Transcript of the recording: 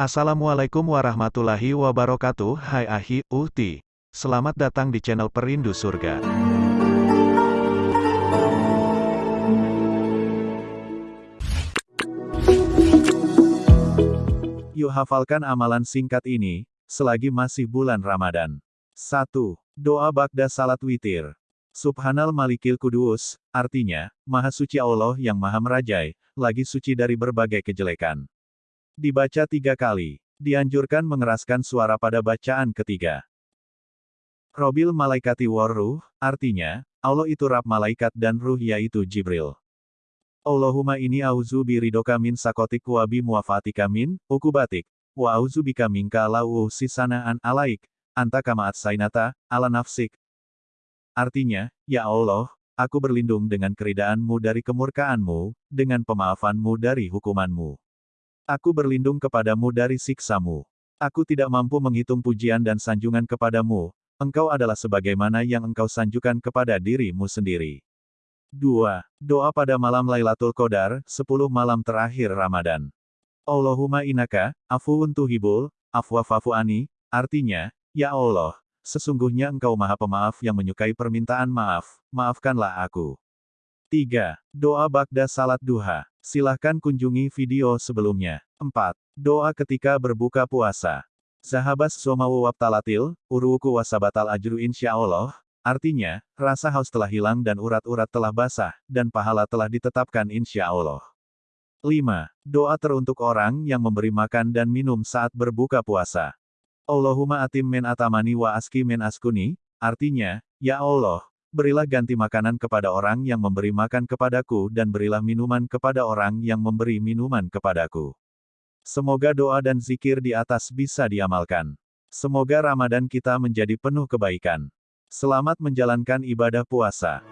Assalamualaikum warahmatullahi wabarakatuh Hai Ahi, Uhti Selamat datang di channel Perindu Surga Yuk hafalkan amalan singkat ini, selagi masih bulan Ramadan. 1. Doa Bagda Salat Witir. Subhanal Malikil Kudus, artinya, Maha Suci Allah yang Maha Merajai, lagi suci dari berbagai kejelekan. Dibaca tiga kali. Dianjurkan mengeraskan suara pada bacaan ketiga. Robil malaikati war ruh, artinya, Allah itu rab malaikat dan ruh yaitu Jibril. Allahumma ini auzu biridoka min sakotik wa bi muafatika min, ukubatik, wa auzu bika minka lau sisanaan alaik, anta kamaat sainata, ala nafsik. Artinya, Ya Allah, aku berlindung dengan keridaanmu dari kemurkaanmu, dengan pemaafanmu dari hukumanmu. Aku berlindung kepadamu dari siksamu. Aku tidak mampu menghitung pujian dan sanjungan kepadamu, engkau adalah sebagaimana yang engkau sanjukan kepada dirimu sendiri. 2. Doa pada malam Lailatul Qadar, 10 malam terakhir Ramadan. Allahumma inaka, afuun tuhibul, afwa fafuani, artinya, Ya Allah, sesungguhnya engkau maha pemaaf yang menyukai permintaan maaf, maafkanlah aku. 3. Doa Bagda Salat Duha. Silahkan kunjungi video sebelumnya. 4. Doa ketika berbuka puasa. Sahabas somawu wabtalatil, uruku wasabatal ajru insya Allah, artinya, rasa haus telah hilang dan urat-urat telah basah, dan pahala telah ditetapkan insya Allah. 5. Doa teruntuk orang yang memberi makan dan minum saat berbuka puasa. Allahumma atim men atamani wa aski men askuni, artinya, Ya Allah, berilah ganti makanan kepada orang yang memberi makan kepadaku dan berilah minuman kepada orang yang memberi minuman kepadaku. Semoga doa dan zikir di atas bisa diamalkan. Semoga Ramadan kita menjadi penuh kebaikan. Selamat menjalankan ibadah puasa.